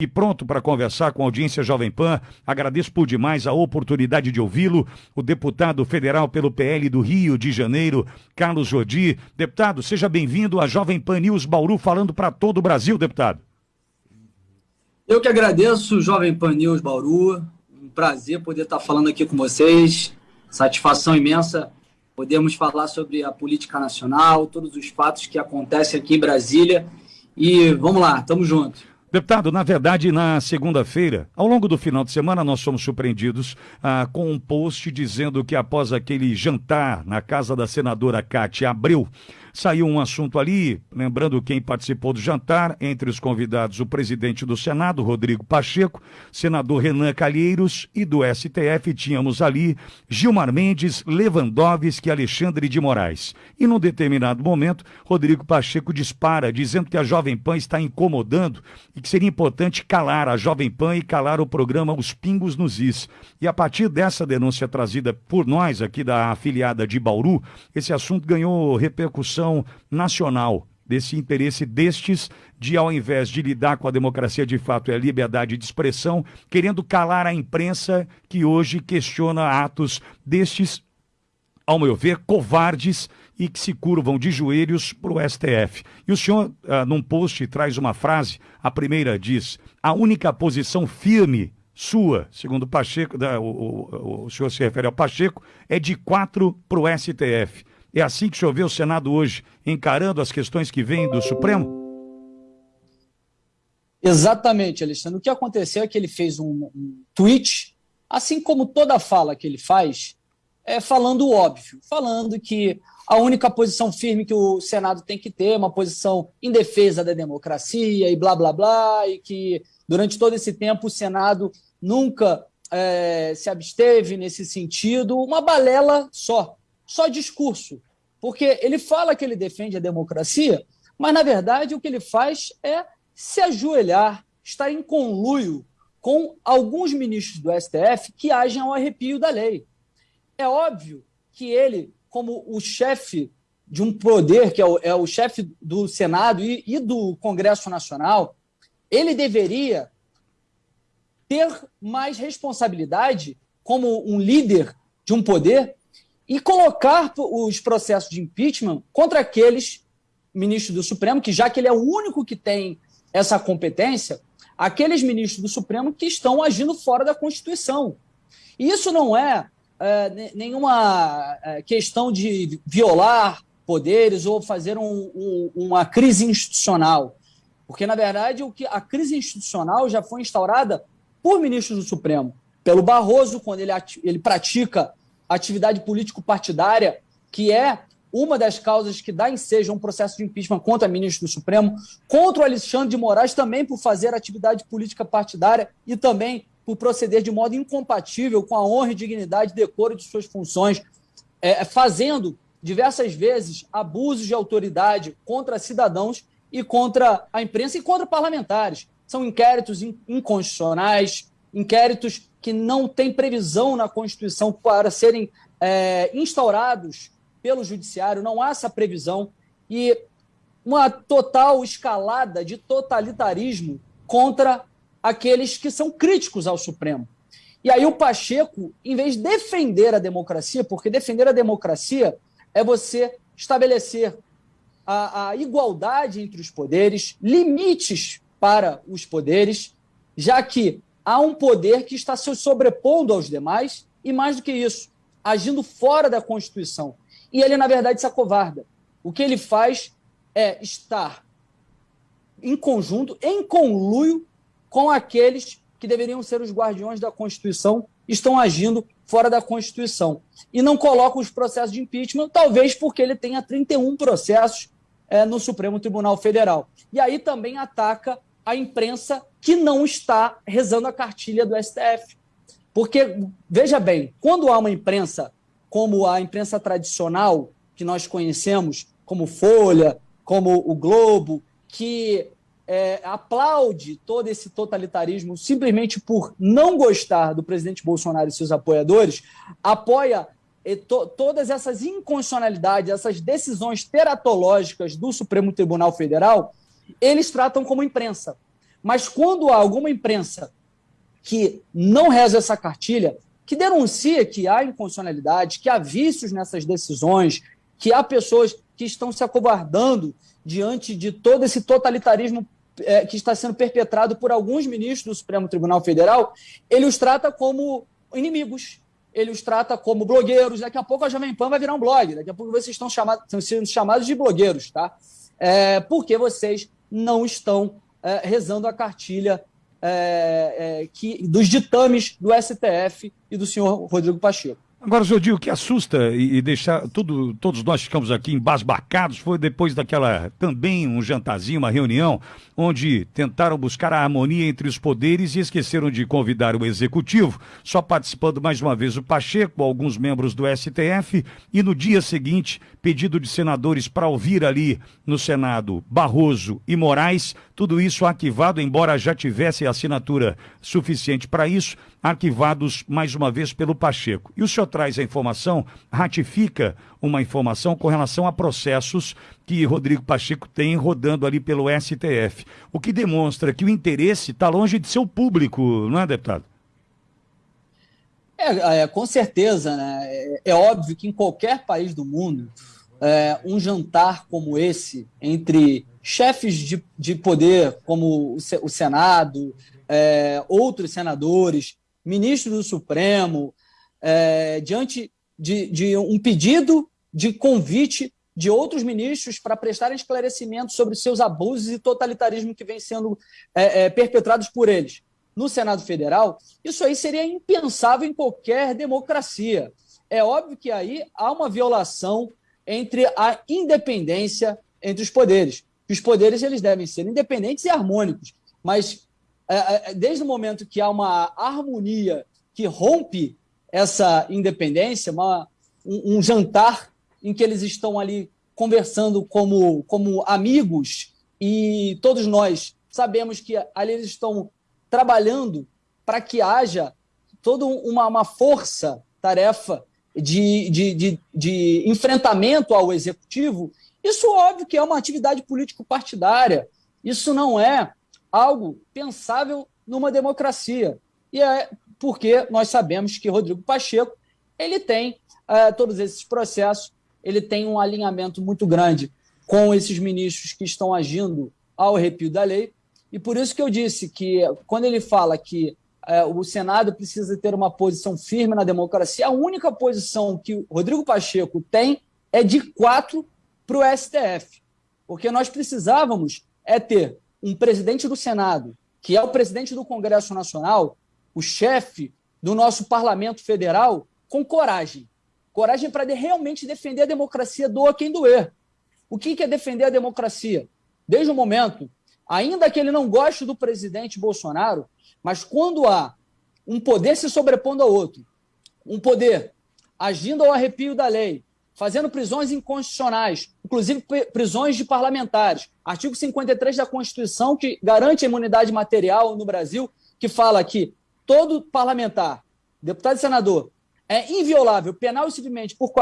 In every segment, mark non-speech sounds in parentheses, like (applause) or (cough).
e pronto para conversar com a audiência Jovem Pan. Agradeço por demais a oportunidade de ouvi-lo. O deputado federal pelo PL do Rio de Janeiro, Carlos Jordi. Deputado, seja bem-vindo à Jovem Pan News Bauru, falando para todo o Brasil, deputado. Eu que agradeço, Jovem Pan News Bauru. Um prazer poder estar falando aqui com vocês. Satisfação imensa podermos falar sobre a política nacional, todos os fatos que acontecem aqui em Brasília. E vamos lá, tamo junto. Deputado, na verdade, na segunda-feira, ao longo do final de semana, nós fomos surpreendidos ah, com um post dizendo que após aquele jantar na casa da senadora Cátia Abreu, Saiu um assunto ali, lembrando quem participou do jantar, entre os convidados o presidente do Senado, Rodrigo Pacheco, senador Renan Calheiros e do STF tínhamos ali Gilmar Mendes, Lewandowski e Alexandre de Moraes. E num determinado momento, Rodrigo Pacheco dispara, dizendo que a Jovem Pan está incomodando e que seria importante calar a Jovem Pan e calar o programa Os Pingos nos Is. E a partir dessa denúncia trazida por nós aqui da afiliada de Bauru, esse assunto ganhou repercussão nacional desse interesse destes de, ao invés de lidar com a democracia de fato e a liberdade de expressão, querendo calar a imprensa que hoje questiona atos destes, ao meu ver, covardes e que se curvam de joelhos para o STF. E o senhor, ah, num post, traz uma frase, a primeira diz, a única posição firme sua, segundo Pacheco, da, o, o, o senhor se refere ao Pacheco, é de quatro para o STF. É assim que vê o Senado hoje, encarando as questões que vêm do Supremo? Exatamente, Alexandre. O que aconteceu é que ele fez um, um tweet, assim como toda fala que ele faz, é falando o óbvio, falando que a única posição firme que o Senado tem que ter é uma posição em defesa da democracia e blá blá blá, e que durante todo esse tempo o Senado nunca é, se absteve nesse sentido, uma balela só, só discurso. Porque ele fala que ele defende a democracia, mas, na verdade, o que ele faz é se ajoelhar, estar em conluio com alguns ministros do STF que agem ao arrepio da lei. É óbvio que ele, como o chefe de um poder, que é o, é o chefe do Senado e, e do Congresso Nacional, ele deveria ter mais responsabilidade como um líder de um poder e colocar os processos de impeachment contra aqueles ministros do Supremo, que já que ele é o único que tem essa competência, aqueles ministros do Supremo que estão agindo fora da Constituição. E isso não é, é nenhuma é, questão de violar poderes ou fazer um, um, uma crise institucional. Porque, na verdade, o que a crise institucional já foi instaurada por ministros do Supremo. Pelo Barroso, quando ele, ele pratica atividade político-partidária, que é uma das causas que dá ensejo a um processo de impeachment contra ministro do Supremo, contra o Alexandre de Moraes também por fazer atividade política partidária e também por proceder de modo incompatível com a honra e dignidade e decoro de suas funções, é, fazendo diversas vezes abusos de autoridade contra cidadãos e contra a imprensa e contra parlamentares. São inquéritos inconstitucionais, inquéritos que não têm previsão na Constituição para serem é, instaurados pelo Judiciário, não há essa previsão, e uma total escalada de totalitarismo contra aqueles que são críticos ao Supremo. E aí o Pacheco, em vez de defender a democracia, porque defender a democracia é você estabelecer a, a igualdade entre os poderes, limites para os poderes, já que há um poder que está se sobrepondo aos demais e, mais do que isso, agindo fora da Constituição. E ele, na verdade, se acovarda. O que ele faz é estar em conjunto, em conluio com aqueles que deveriam ser os guardiões da Constituição, estão agindo fora da Constituição. E não colocam os processos de impeachment, talvez porque ele tenha 31 processos é, no Supremo Tribunal Federal. E aí também ataca a imprensa que não está rezando a cartilha do STF. Porque, veja bem, quando há uma imprensa como a imprensa tradicional, que nós conhecemos, como Folha, como o Globo, que é, aplaude todo esse totalitarismo simplesmente por não gostar do presidente Bolsonaro e seus apoiadores, apoia to, todas essas inconstitucionalidades, essas decisões teratológicas do Supremo Tribunal Federal, eles tratam como imprensa. Mas quando há alguma imprensa que não reza essa cartilha, que denuncia que há inconstitucionalidade, que há vícios nessas decisões, que há pessoas que estão se acovardando diante de todo esse totalitarismo é, que está sendo perpetrado por alguns ministros do Supremo Tribunal Federal, ele os trata como inimigos, ele os trata como blogueiros. Daqui a pouco a Jovem Pan vai virar um blog, daqui a pouco vocês estão, chamados, estão sendo chamados de blogueiros, tá? É, porque vocês não estão é, rezando a cartilha é, é que, dos ditames do STF e do senhor Rodrigo Pacheco. Agora, Jodi, o que assusta e, e deixar tudo, todos nós ficamos aqui embasbacados foi depois daquela também um jantarzinho, uma reunião, onde tentaram buscar a harmonia entre os poderes e esqueceram de convidar o executivo, só participando mais uma vez o Pacheco, alguns membros do STF, e no dia seguinte, pedido de senadores para ouvir ali no Senado Barroso e Moraes, tudo isso arquivado, embora já tivesse assinatura suficiente para isso, arquivados mais uma vez pelo Pacheco. E o senhor traz a informação, ratifica uma informação com relação a processos que Rodrigo Pacheco tem rodando ali pelo STF. O que demonstra que o interesse está longe de ser o público, não é, deputado? É, é, com certeza, né? É, é, óbvio que em qualquer país do mundo, é, um jantar como esse, entre chefes de, de poder, como o, o Senado, é, outros senadores, ministro do Supremo, é, diante de, de um pedido de convite de outros ministros para prestarem esclarecimentos sobre seus abusos e totalitarismo que vem sendo é, é, perpetrados por eles no Senado Federal, isso aí seria impensável em qualquer democracia. É óbvio que aí há uma violação entre a independência entre os poderes. Os poderes eles devem ser independentes e harmônicos, mas é, é, desde o momento que há uma harmonia que rompe essa independência, uma, um, um, jantar em que eles estão ali conversando como, como amigos e todos nós sabemos que ali eles estão trabalhando para que haja toda uma, uma força-tarefa de, de, de, de enfrentamento ao executivo. Isso, óbvio, que é uma atividade político-partidária. Isso não é algo pensável numa democracia. E é porque nós sabemos que Rodrigo Pacheco ele tem uh, todos esses processos, ele tem um alinhamento muito grande com esses ministros que estão agindo ao arrepio da lei. E por isso que eu disse que, quando ele fala que uh, o Senado precisa ter uma posição firme na democracia, a única posição que Rodrigo Pacheco tem é de quatro para o STF. Porque nós precisávamos é ter um presidente do Senado, que é o presidente do Congresso Nacional, o chefe do nosso parlamento federal, com coragem. Coragem para de realmente defender a democracia, doa quem doer. O que é defender a democracia? Desde o momento, ainda que ele não goste do presidente Bolsonaro, mas quando há um poder se sobrepondo ao outro, um poder agindo ao arrepio da lei, fazendo prisões inconstitucionais, inclusive prisões de parlamentares. Artigo 53 da Constituição, que garante a imunidade material no Brasil, que fala que todo parlamentar, deputado e senador, é inviolável, penal e civilmente, por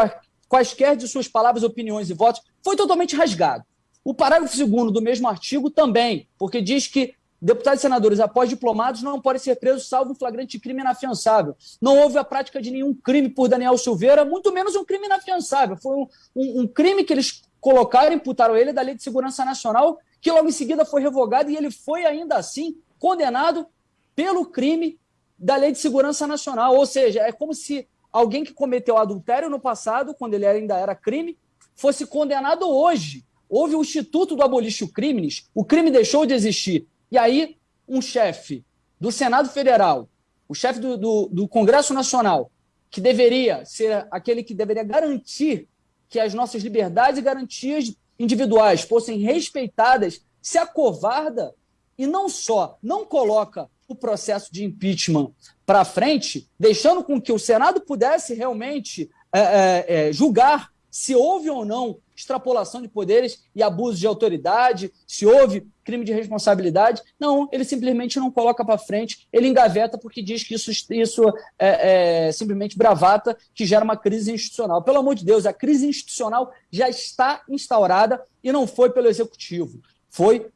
quaisquer de suas palavras, opiniões e votos, foi totalmente rasgado. O parágrafo 2 do mesmo artigo também, porque diz que Deputados e senadores, após diplomados, não podem ser presos salvo flagrante crime inafiançável. Não houve a prática de nenhum crime por Daniel Silveira, muito menos um crime inafiançável. Foi um, um, um crime que eles colocaram, imputaram ele da Lei de Segurança Nacional, que logo em seguida foi revogado e ele foi ainda assim condenado pelo crime da Lei de Segurança Nacional. Ou seja, é como se alguém que cometeu adultério no passado, quando ele ainda era crime, fosse condenado hoje. Houve o Instituto do Abolício Crimes, o crime deixou de existir. E aí, um chefe do Senado Federal, o chefe do, do, do, Congresso Nacional, que deveria ser aquele que deveria garantir que as nossas liberdades e garantias individuais fossem respeitadas, se acovarda e não só não coloca o processo de impeachment para frente, deixando com que o Senado pudesse realmente é, é, é, julgar se houve ou não extrapolação de poderes e abuso de autoridade, se houve crime de responsabilidade. Não, ele simplesmente não coloca para frente, ele engaveta porque diz que isso, isso é, é, simplesmente bravata que gera uma crise institucional. Pelo amor de Deus, a crise institucional já está instaurada e não foi pelo executivo, foi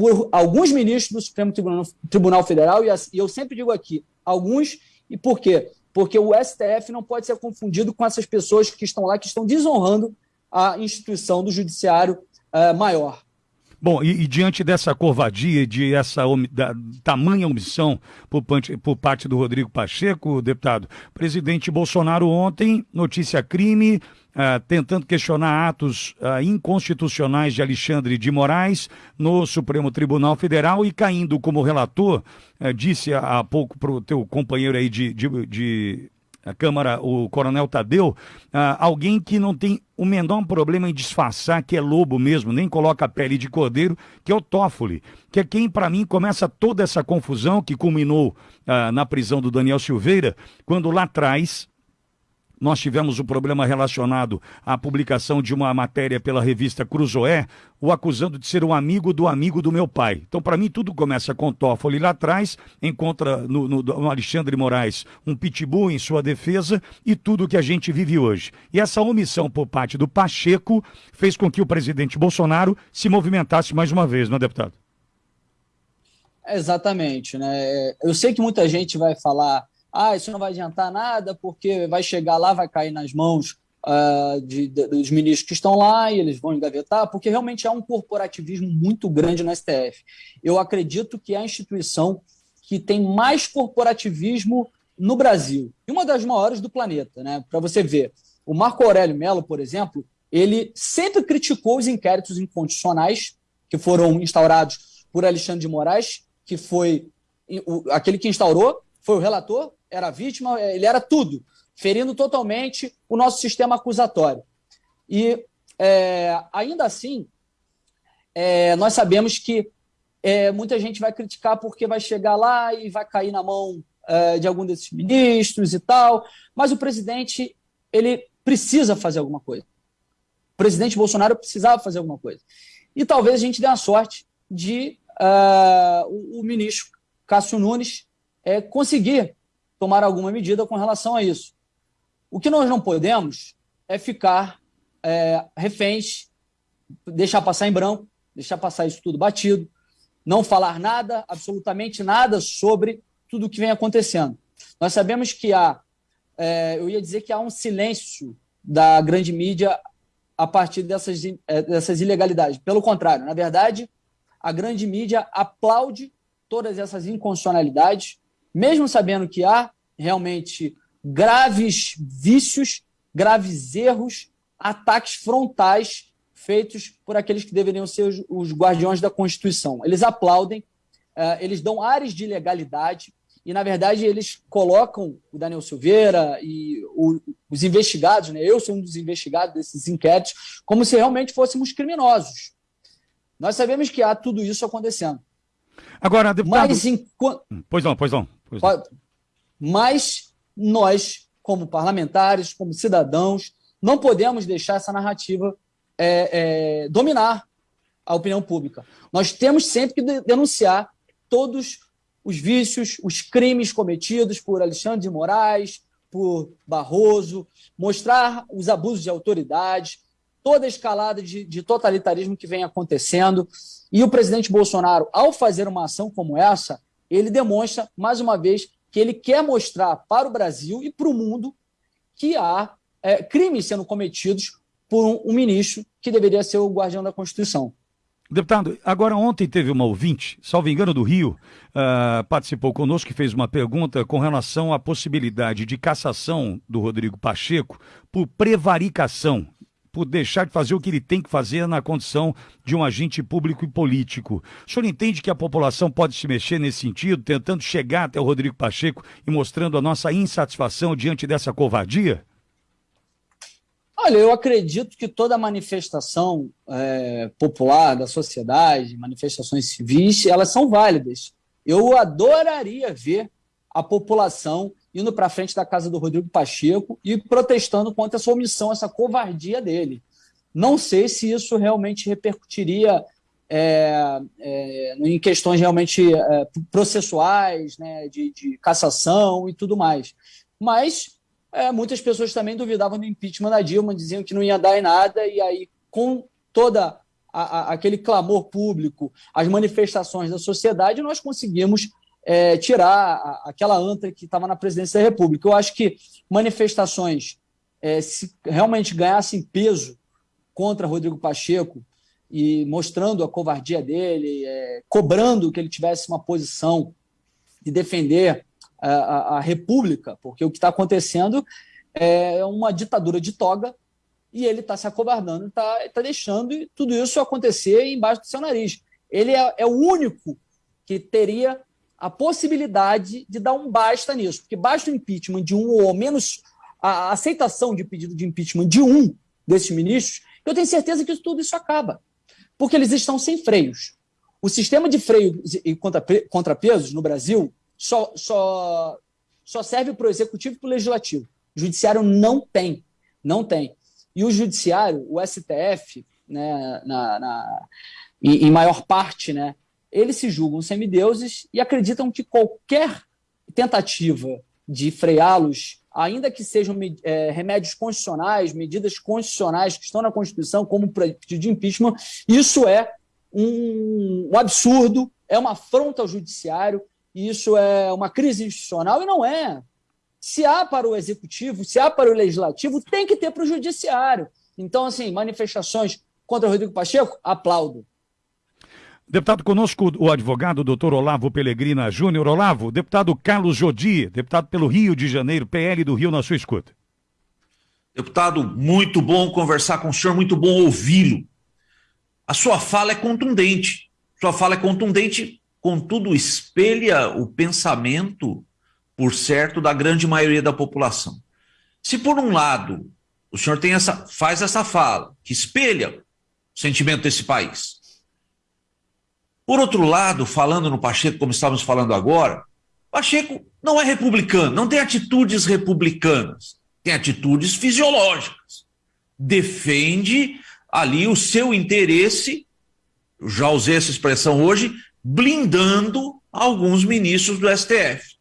por alguns ministros do Supremo Tribunal, Tribunal Federal, e, e eu sempre digo aqui, alguns, e por quê? Porque o STF não pode ser confundido com essas pessoas que estão lá, que estão desonrando a instituição do judiciário uh, maior. Bom, e, e, diante dessa covardia, de essa da, tamanha omissão por, por, parte do Rodrigo Pacheco, deputado, presidente Bolsonaro ontem, notícia crime, uh, tentando questionar atos uh, inconstitucionais de Alexandre de Moraes no Supremo Tribunal Federal e caindo como relator, uh, disse há pouco para o teu companheiro aí de, de, de a Câmara, o Coronel Tadeu, ah, alguém que não tem o menor problema em disfarçar que é lobo mesmo, nem coloca a pele de cordeiro, que é o Toffoli, que é quem, para mim, começa toda essa confusão que culminou ah, na prisão do Daniel Silveira, quando lá atrás nós tivemos um problema relacionado à publicação de uma matéria pela revista Cruzoé, o acusando de ser um amigo do amigo do meu pai. Então, para mim, tudo começa com Toffoli lá atrás, encontra no, no, no, Alexandre Moraes um pitbull em sua defesa e tudo que a gente vive hoje. E essa omissão por parte do Pacheco fez com que o presidente Bolsonaro se movimentasse mais uma vez, não é, deputado? Exatamente, né? Eu sei que muita gente vai falar ah, isso não vai adiantar nada porque vai chegar lá, vai cair nas mãos uh, de, de, dos ministros que estão lá e eles vão engavetar, porque realmente há um corporativismo muito grande no STF. Eu acredito que é a instituição que tem mais corporativismo no Brasil e uma das maiores do planeta, né? Para você ver, o Marco Aurélio Mello, por exemplo, ele sempre criticou os inquéritos inconstitucionais que foram instaurados por Alexandre de Moraes, que foi aquele que instaurou, foi o relator, era vítima, é, ele era tudo, ferindo totalmente o nosso sistema acusatório. E é, ainda assim, é, nós sabemos que é, muita gente vai criticar porque vai chegar lá e vai cair na mão é, de algum desses ministros e tal, mas o presidente ele precisa fazer alguma coisa. O presidente Bolsonaro precisava fazer alguma coisa. E talvez a gente dê a sorte de uh, o, o ministro Cássio Nunes é, conseguir tomar alguma medida com relação a isso. O que nós não podemos é ficar é, reféns, deixar passar em branco, deixar passar isso tudo batido, não falar nada, absolutamente nada sobre tudo o que vem acontecendo. Nós sabemos que há, é, eu ia dizer que há um silêncio da grande mídia a partir dessas, é, dessas ilegalidades. Pelo contrário, na verdade, a grande mídia aplaude todas essas inconstitucionalidades, mesmo sabendo que há realmente graves vícios, graves erros, ataques frontais feitos por aqueles que deveriam ser os, os guardiões da Constituição. Eles aplaudem, uh, eles dão áreas de ilegalidade e, na verdade, eles colocam o Daniel Silveira e o, os investigados, né? eu sou um dos investigados desses inquéritos, como se realmente fôssemos criminosos. Nós sabemos que há tudo isso acontecendo. Agora, deputado... Mas, enquanto... Pois não, pois não. Pois. Mas nós, como parlamentares, como cidadãos, não podemos deixar essa narrativa é, é, dominar a opinião pública. Nós temos sempre que denunciar todos os vícios, os crimes cometidos por Alexandre de Moraes, por Barroso, mostrar os abusos de autoridade, toda a escalada de, de, totalitarismo que vem acontecendo. E o presidente Bolsonaro, ao fazer uma ação como essa, ele demonstra, mais uma vez, que ele quer mostrar para o Brasil e para o mundo que há é, crimes sendo cometidos por um, um ministro que deveria ser o guardião da Constituição. Deputado, agora ontem teve uma ouvinte, salvo engano do Rio, uh, participou conosco que fez uma pergunta com relação à possibilidade de cassação do Rodrigo Pacheco por prevaricação por deixar de fazer o que ele tem que fazer na condição de um agente público e político. O senhor entende que a população pode se mexer nesse sentido, tentando chegar até o Rodrigo Pacheco e mostrando a nossa insatisfação diante dessa covardia? Olha, eu acredito que toda manifestação é, popular da sociedade, manifestações civis, elas são válidas. Eu adoraria ver a população indo para frente da casa do Rodrigo Pacheco e protestando contra essa omissão, essa covardia dele. Não sei se isso realmente repercutiria é, é, em questões realmente é, processuais, né, de, de, cassação e tudo mais. Mas é, muitas pessoas também duvidavam do impeachment da Dilma, diziam que não ia dar em nada, e aí, com toda a, a, aquele clamor público, as manifestações da sociedade, nós conseguimos é, tirar a, aquela anta que estava na presidência da República. Eu acho que manifestações, é, se realmente ganhassem peso contra Rodrigo Pacheco e mostrando a covardia dele, é, cobrando que ele tivesse uma posição de defender a, a, a República, porque o que está acontecendo é uma ditadura de toga e ele está se acovardando, está tá deixando tudo isso acontecer embaixo do seu nariz. Ele é, é, o único que teria a possibilidade de dar um basta nisso, porque basta o impeachment de um ou menos a aceitação de pedido de impeachment de um desses ministros, eu tenho certeza que tudo isso acaba, porque eles estão sem freios. O sistema de freio e contrapesos no Brasil só, só, só serve para o executivo e para o legislativo. O judiciário não tem, não tem. E o judiciário, o STF, né, na, na em, em maior parte, né, eles se julgam semideuses e acreditam que qualquer tentativa de freá-los, ainda que sejam é, remédios constitucionais, medidas constitucionais que estão na Constituição, como o pedido de impeachment, isso é um, um absurdo, é uma afronta ao judiciário, isso é uma crise institucional e não é. Se há para o executivo, se há para o legislativo, tem que ter para o judiciário. Então, assim, manifestações contra o Rodrigo Pacheco, aplaudo. Deputado conosco, o advogado doutor Olavo Pelegrina Júnior. Olavo, deputado Carlos Jodi, deputado pelo Rio de Janeiro, PL do Rio, na sua escuta. Deputado, muito bom conversar com o senhor, muito bom ouvi-lo. A sua fala é contundente. Sua fala é contundente, contudo, espelha o pensamento por certo, da grande maioria da população. Se por um lado o senhor tem essa, faz essa fala que espelha o sentimento desse país, por outro lado, falando no Pacheco, como estávamos falando agora, Pacheco não é republicano, não tem atitudes republicanas, tem atitudes fisiológicas. Defende ali o seu interesse, já usei essa expressão hoje, blindando alguns ministros do STF.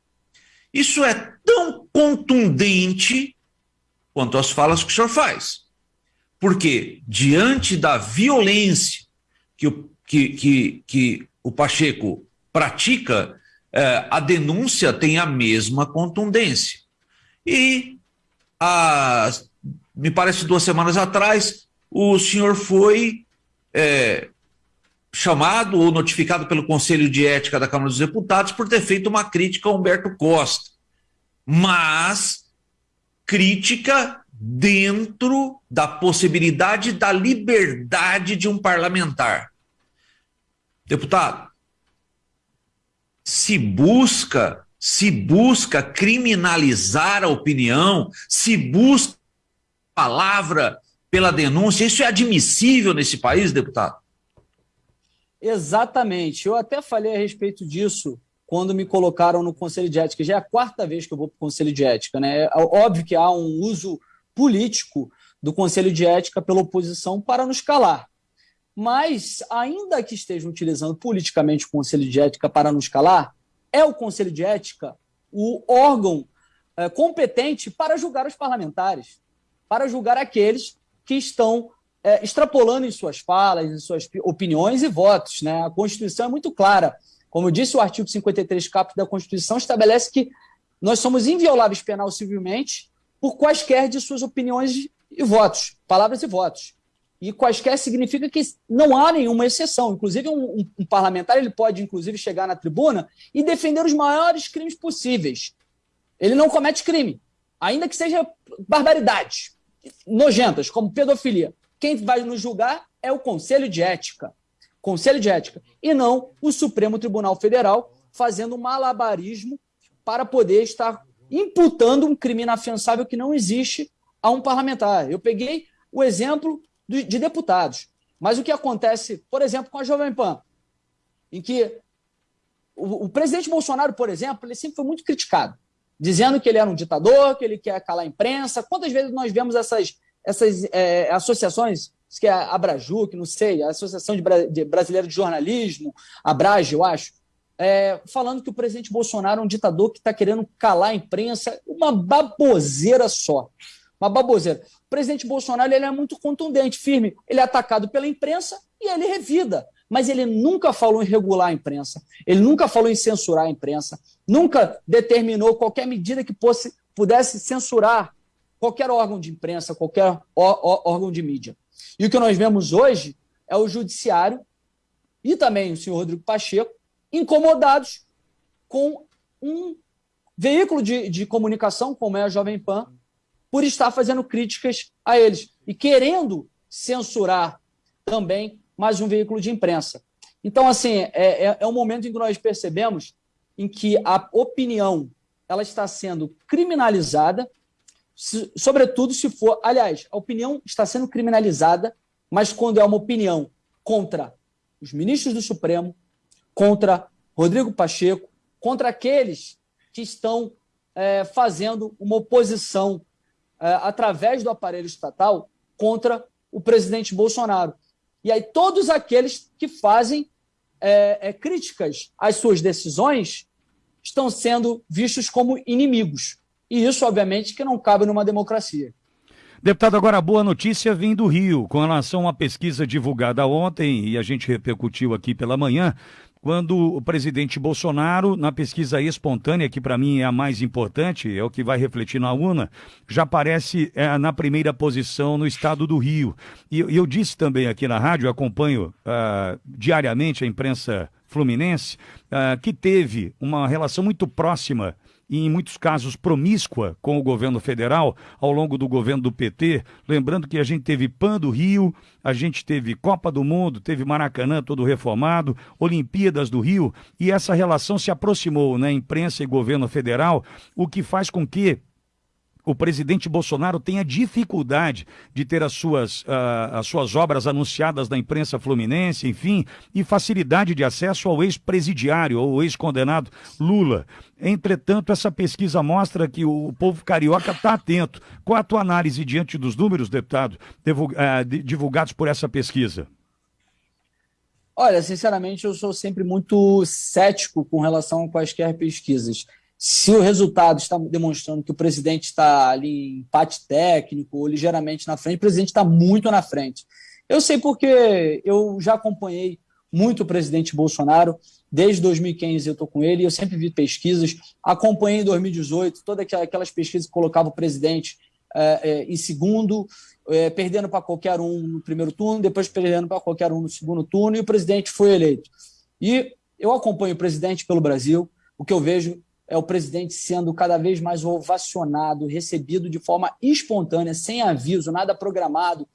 Isso é tão contundente quanto as falas que o senhor faz. Porque, diante da violência que o, que, que, que o Pacheco pratica, é, a denúncia tem a mesma contundência. E, a, me parece duas semanas atrás, o senhor foi é, chamado ou notificado pelo Conselho de Ética da Câmara dos Deputados por ter feito uma crítica a Humberto Costa. Mas crítica dentro da possibilidade da liberdade de um parlamentar. Deputado, se busca, se busca criminalizar a opinião, se busca palavra pela denúncia, isso é admissível nesse país, deputado? Exatamente. Eu até falei a respeito disso quando me colocaram no Conselho de Ética. Já é a quarta vez que eu vou para o Conselho de Ética. Né? É óbvio que há um uso político do Conselho de Ética pela oposição para nos calar. Mas, ainda que estejam utilizando politicamente o Conselho de Ética para nos calar, é o Conselho de Ética o órgão é, competente para julgar os parlamentares, para julgar aqueles que estão é, extrapolando em suas falas, em suas opiniões e votos. Né? A Constituição é muito clara. Como disse o artigo 53, caput da Constituição, estabelece que nós somos invioláveis penal civilmente por quaisquer de suas opiniões e votos, palavras e votos. E quaisquer significa que não há nenhuma exceção. Inclusive, um, um, parlamentar ele pode, inclusive, chegar na tribuna e defender os maiores crimes possíveis. Ele não comete crime, ainda que seja barbaridade, nojentas, como pedofilia. Quem vai nos julgar é o Conselho de Ética. Conselho de Ética. E não o Supremo Tribunal Federal fazendo malabarismo para poder estar imputando um crime inafiançável que não existe a um parlamentar. Eu peguei o exemplo de deputados. Mas o que acontece, por exemplo, com a Jovem Pan, em que o, o, presidente Bolsonaro, por exemplo, ele sempre foi muito criticado, dizendo que ele era um ditador, que ele quer calar a imprensa. Quantas vezes nós vemos essas essas é, associações, que é a Abraju, que não sei, a Associação de, Bra de Brasileira de Jornalismo, a Brage, eu acho, é, falando que o presidente Bolsonaro é um ditador que está querendo calar a imprensa, uma baboseira só. uma baboseira. O presidente Bolsonaro ele é muito contundente, firme. Ele é atacado pela imprensa e ele revida. Mas ele nunca falou em regular a imprensa, ele nunca falou em censurar a imprensa, nunca determinou qualquer medida que fosse, pudesse censurar qualquer órgão de imprensa, qualquer órgão de mídia. E o que nós vemos hoje é o judiciário e também o senhor Rodrigo Pacheco incomodados com um veículo de, de comunicação, como é a Jovem Pan, por estar fazendo críticas a eles e querendo censurar também mais um veículo de imprensa. Então, assim, é, é, é um momento em que nós percebemos em que a opinião ela está sendo criminalizada, se, sobretudo se for, aliás, a opinião está sendo criminalizada, mas quando é uma opinião contra os ministros do Supremo, contra Rodrigo Pacheco, contra aqueles que estão é, fazendo uma oposição através do aparelho estatal contra o presidente Bolsonaro. E aí todos aqueles que fazem é, é, críticas às suas decisões estão sendo vistos como inimigos. E isso, obviamente, que não cabe numa democracia. Deputado, agora boa notícia vem do Rio, com relação a uma pesquisa divulgada ontem, e a gente repercutiu aqui pela manhã, quando o presidente Bolsonaro, na pesquisa espontânea, que para mim é a mais importante, é o que vai refletir na UNA, já aparece é, na primeira posição no estado do Rio. E, eu disse também aqui na rádio, acompanho uh, diariamente a imprensa fluminense, uh, que teve uma relação muito próxima e, em muitos casos, promíscua com o governo federal ao longo do governo do PT. Lembrando que a gente teve PAN do Rio, a gente teve Copa do Mundo, teve Maracanã todo reformado, Olimpíadas do Rio, e essa relação se aproximou, né, imprensa e governo federal, o que faz com que o presidente Bolsonaro tenha dificuldade de ter as suas, uh, as suas obras anunciadas na imprensa fluminense, enfim, e facilidade de acesso ao ex-presidiário ou ex-condenado Lula. Entretanto, essa pesquisa mostra que o povo carioca está atento. Qual a tua análise diante dos números, deputado, uh, divulgados por essa pesquisa? Olha, sinceramente, eu sou sempre muito cético com relação a quaisquer pesquisas se o resultado está demonstrando que o presidente está ali em empate técnico ou ligeiramente na frente, o presidente está muito na frente. Eu sei porque eu já acompanhei muito o presidente Bolsonaro, desde 2015 eu estou com ele, eu sempre vi pesquisas, acompanhei em 2018 todas aquelas pesquisas que colocavam o presidente é, é, em segundo, é, perdendo para qualquer um no primeiro turno, depois perdendo para qualquer um no segundo turno, e o presidente foi eleito. E eu acompanho o presidente pelo Brasil, o que eu vejo é o presidente sendo cada vez mais ovacionado, recebido de forma espontânea, sem aviso, nada programado,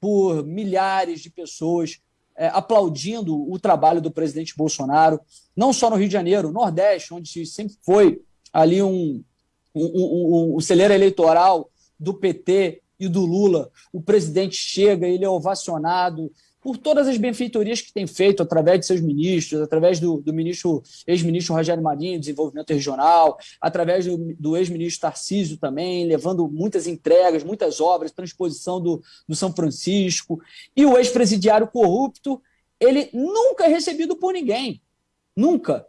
por milhares de pessoas é, aplaudindo o trabalho do presidente Bolsonaro, não só no Rio de Janeiro, no Nordeste, onde sempre foi ali um, um, um, um celeiro eleitoral do PT e do Lula. O presidente chega, ele é ovacionado, por todas as benfeitorias que tem feito através de seus ministros, através do, do ministro, ex-ministro Rogério Marinho, Desenvolvimento Regional, através do, do ex-ministro Tarcísio também, levando muitas entregas, muitas obras, transposição do, do São Francisco, e o ex-presidiário corrupto, ele nunca é recebido por ninguém, nunca.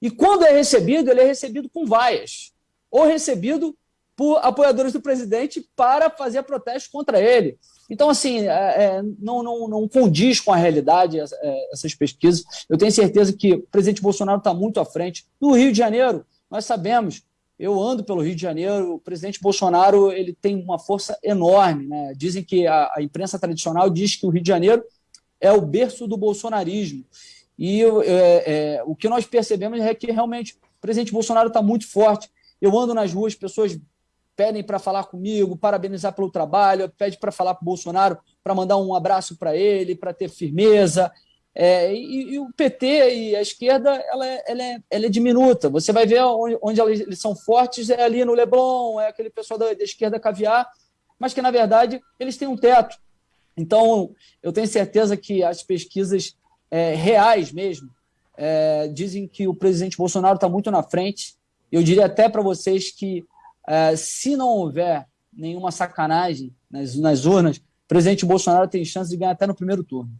E quando é recebido, ele é recebido com vaias, ou recebido por apoiadores do presidente para fazer protesto contra ele. Então, assim, é, é, não, não, não condiz com a realidade é, essas pesquisas. Eu tenho certeza que o presidente Bolsonaro está muito à frente. No Rio de Janeiro, nós sabemos, eu ando pelo Rio de Janeiro, o presidente Bolsonaro ele tem uma força enorme. Né? Dizem que a, a imprensa tradicional diz que o Rio de Janeiro é o berço do bolsonarismo. E é, é, o que nós percebemos é que realmente o presidente Bolsonaro está muito forte. Eu ando nas ruas, pessoas pedem para falar comigo, parabenizar pelo trabalho, pede para falar com o Bolsonaro, para mandar um abraço para ele, para ter firmeza. É, e, e, o PT e a esquerda ela é, ela, é, ela é diminuta. Você vai ver onde, onde, eles são fortes é ali no Leblon, é aquele pessoal da, da esquerda caviar, mas que na verdade eles têm um teto. Então eu tenho certeza que as pesquisas é, reais mesmo é, dizem que o presidente Bolsonaro está muito na frente. Eu diria até para vocês que é, se não houver nenhuma sacanagem nas, nas urnas, o presidente Bolsonaro tem chance de ganhar até no primeiro turno.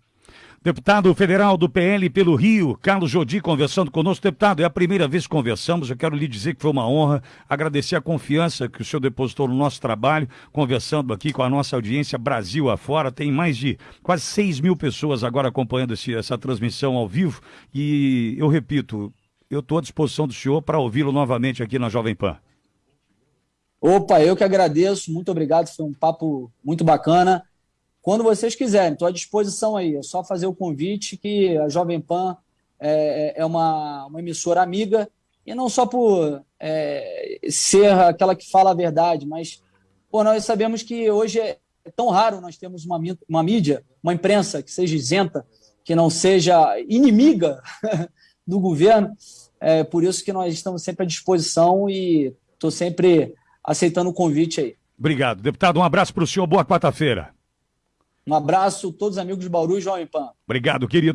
Deputado federal do PL pelo Rio, Carlos Jodi, conversando conosco. Deputado, é a primeira vez que conversamos. Eu quero lhe dizer que foi uma honra, agradecer a confiança que o senhor depositou no nosso trabalho, conversando aqui com a nossa audiência Brasil afora. Tem mais de quase 6 mil pessoas agora acompanhando esse, essa transmissão ao vivo. E eu repito, eu estou à disposição do senhor para ouvi-lo novamente aqui na Jovem Pan. Opa, eu que agradeço, muito obrigado, foi um papo muito bacana. Quando vocês quiserem, estou à disposição aí. É só fazer o convite que a Jovem Pan é, é, é uma, uma emissora amiga, e não só por é, ser aquela que fala a verdade, mas pô, nós sabemos que hoje é tão raro nós temos uma, uma mídia, uma imprensa que seja isenta, que não seja inimiga (laughs) do governo. É por isso que nós estamos sempre à disposição e estou sempre aceitando o convite aí. Obrigado. Deputado, um abraço para o senhor. Boa quarta-feira. Um abraço, todos os amigos de Bauru e Jovem Pan. Obrigado, querido.